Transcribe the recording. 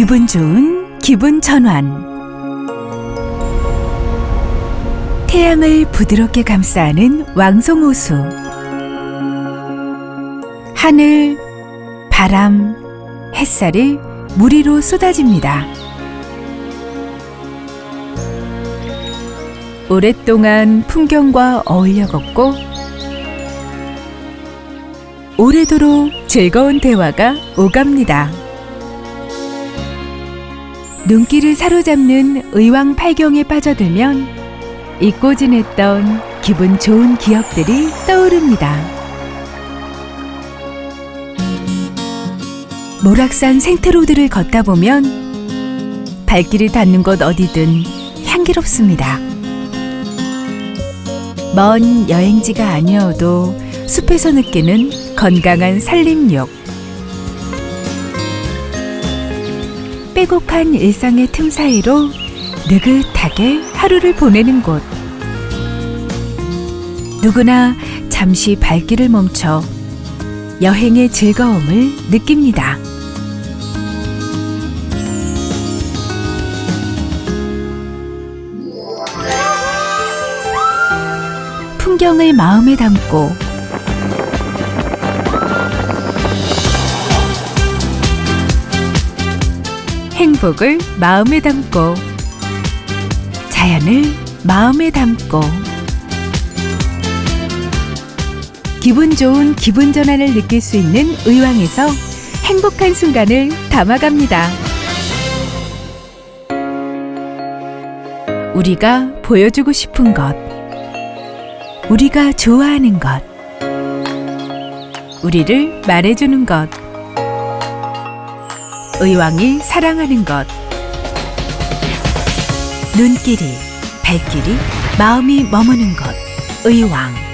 기분 좋은 기분 전환. 태양을 부드럽게 감싸는 왕송호수. 하늘, 바람, 햇살이 무리로 쏟아집니다. 오랫동안 풍경과 어울려 걷고 오래도록 즐거운 대화가 오갑니다. 눈길을 사로잡는 의왕 팔경에 빠져들면 잊고 지냈던 기분 좋은 기억들이 떠오릅니다. 모락산 생트로드를 걷다 보면 발길이 닿는 곳 어디든 향기롭습니다. 먼 여행지가 아니어도 숲에서 느끼는 건강한 산림욕. 빼곡한 일상의 틈 사이로 느긋하게 하루를 보내는 곳. 누구나 잠시 발길을 멈춰 여행의 즐거움을 느낍니다. 풍경을 마음에 담고 행복을 마음에 담고 자연을 마음에 담고 기분 좋은 기분 전환을 느낄 수 있는 의왕에서 행복한 순간을 담아갑니다. 우리가 보여주고 싶은 것, 우리가 좋아하는 것, 우리를 말해주는 것, 의왕이 사랑하는 것, 눈길이, 발길이, 마음이 머무는 것, 의왕.